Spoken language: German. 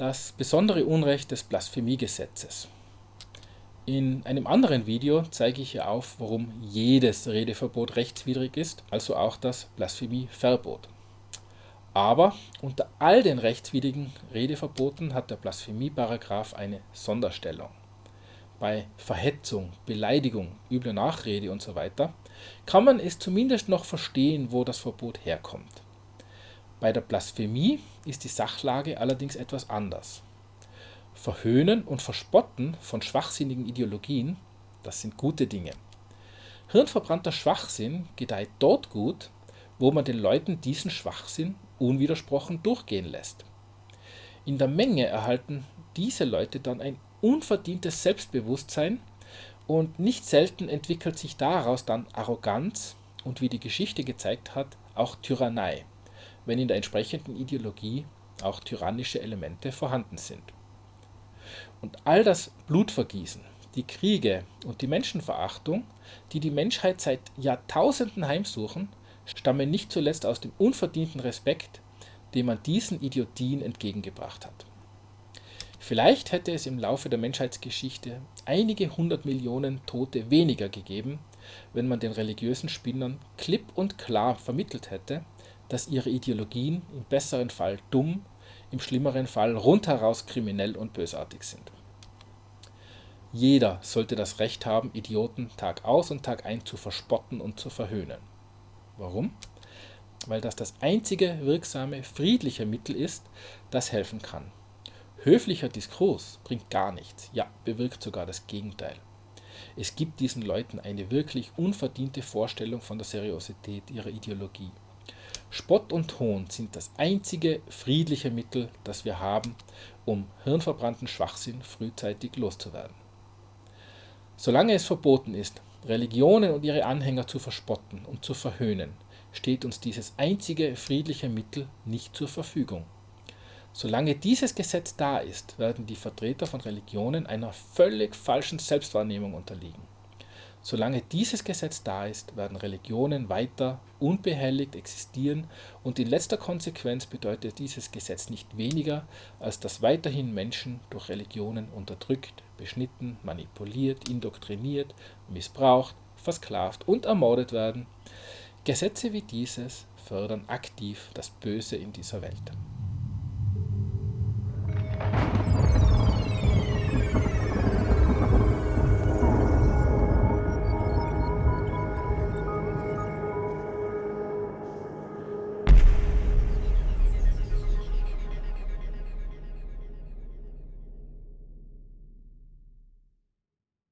Das besondere Unrecht des Blasphemiegesetzes. In einem anderen Video zeige ich hier auf, warum jedes Redeverbot rechtswidrig ist, also auch das Blasphemieverbot. Aber unter all den rechtswidrigen Redeverboten hat der Blasphemieparagraph eine Sonderstellung. Bei Verhetzung, Beleidigung, übler Nachrede usw. So kann man es zumindest noch verstehen, wo das Verbot herkommt. Bei der Blasphemie ist die Sachlage allerdings etwas anders. Verhöhnen und Verspotten von schwachsinnigen Ideologien, das sind gute Dinge. Hirnverbrannter Schwachsinn gedeiht dort gut, wo man den Leuten diesen Schwachsinn unwidersprochen durchgehen lässt. In der Menge erhalten diese Leute dann ein unverdientes Selbstbewusstsein und nicht selten entwickelt sich daraus dann Arroganz und wie die Geschichte gezeigt hat, auch Tyrannei, wenn in der entsprechenden Ideologie auch tyrannische Elemente vorhanden sind. Und all das Blutvergießen, die Kriege und die Menschenverachtung, die die Menschheit seit Jahrtausenden heimsuchen, stammen nicht zuletzt aus dem unverdienten Respekt, den man diesen Idiotien entgegengebracht hat. Vielleicht hätte es im Laufe der Menschheitsgeschichte einige hundert Millionen Tote weniger gegeben, wenn man den religiösen Spinnern klipp und klar vermittelt hätte, dass ihre Ideologien im besseren Fall dumm, im schlimmeren Fall rundheraus kriminell und bösartig sind. Jeder sollte das Recht haben, Idioten Tag aus und Tag ein zu verspotten und zu verhöhnen. Warum? Weil das das einzige wirksame, friedliche Mittel ist, das helfen kann. Höflicher Diskurs bringt gar nichts, ja, bewirkt sogar das Gegenteil. Es gibt diesen Leuten eine wirklich unverdiente Vorstellung von der Seriosität ihrer Ideologie. Spott und Hohn sind das einzige friedliche Mittel, das wir haben, um hirnverbrannten Schwachsinn frühzeitig loszuwerden. Solange es verboten ist, Religionen und ihre Anhänger zu verspotten und zu verhöhnen, steht uns dieses einzige friedliche Mittel nicht zur Verfügung. Solange dieses Gesetz da ist, werden die Vertreter von Religionen einer völlig falschen Selbstwahrnehmung unterliegen. Solange dieses Gesetz da ist, werden Religionen weiter unbehelligt existieren und in letzter Konsequenz bedeutet dieses Gesetz nicht weniger, als dass weiterhin Menschen durch Religionen unterdrückt, beschnitten, manipuliert, indoktriniert, missbraucht, versklavt und ermordet werden. Gesetze wie dieses fördern aktiv das Böse in dieser Welt.